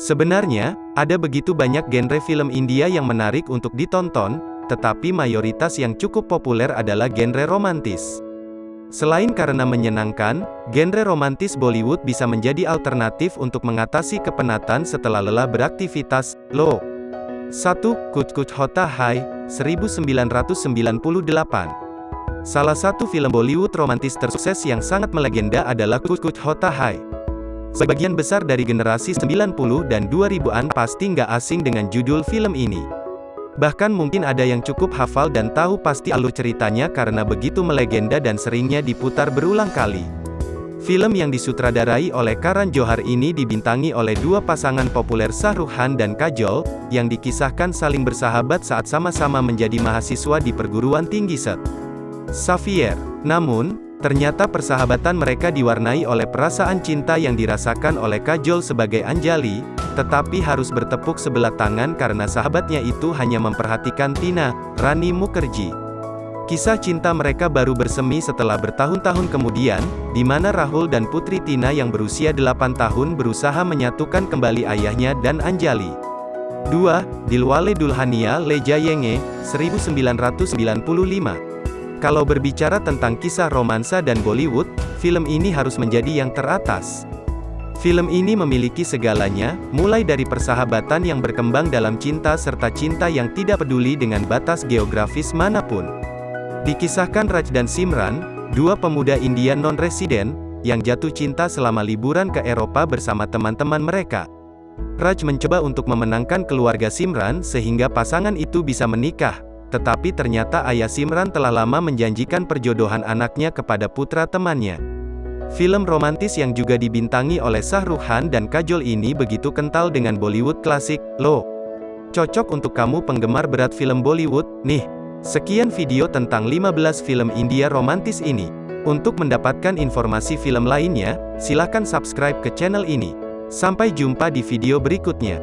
Sebenarnya, ada begitu banyak genre film India yang menarik untuk ditonton, tetapi mayoritas yang cukup populer adalah genre romantis. Selain karena menyenangkan, genre romantis Bollywood bisa menjadi alternatif untuk mengatasi kepenatan setelah lelah beraktivitas. Lo 1. Kuch Kuch Hota Hai, 1998 Salah satu film Bollywood romantis tersukses yang sangat melegenda adalah Kuch Kuch Hota Hai. Sebagian besar dari generasi 90 dan 2000-an pasti nggak asing dengan judul film ini. Bahkan mungkin ada yang cukup hafal dan tahu pasti alur ceritanya karena begitu melegenda dan seringnya diputar berulang kali. Film yang disutradarai oleh Karan Johar ini dibintangi oleh dua pasangan populer Khan dan Kajol, yang dikisahkan saling bersahabat saat sama-sama menjadi mahasiswa di perguruan tinggi Set. Xavier. Namun, ternyata persahabatan mereka diwarnai oleh perasaan cinta yang dirasakan oleh Kajol sebagai Anjali, tetapi harus bertepuk sebelah tangan karena sahabatnya itu hanya memperhatikan Tina, Rani Mukherjee. Kisah cinta mereka baru bersemi setelah bertahun-tahun kemudian, di mana Rahul dan putri Tina yang berusia 8 tahun berusaha menyatukan kembali ayahnya dan Anjali. 2. Dilwale Dulhania Le Jayenge, 1995 Kalau berbicara tentang kisah romansa dan Bollywood, film ini harus menjadi yang teratas. Film ini memiliki segalanya, mulai dari persahabatan yang berkembang dalam cinta serta cinta yang tidak peduli dengan batas geografis mana pun. Dikisahkan Raj dan Simran, dua pemuda India non-residen, yang jatuh cinta selama liburan ke Eropa bersama teman-teman mereka. Raj mencoba untuk memenangkan keluarga Simran sehingga pasangan itu bisa menikah, tetapi ternyata ayah Simran telah lama menjanjikan perjodohan anaknya kepada putra temannya. Film romantis yang juga dibintangi oleh Shah Rukh Khan dan Kajol ini begitu kental dengan Bollywood klasik, lo. Cocok untuk kamu penggemar berat film Bollywood, nih. Sekian video tentang 15 film India romantis ini. Untuk mendapatkan informasi film lainnya, silahkan subscribe ke channel ini. Sampai jumpa di video berikutnya.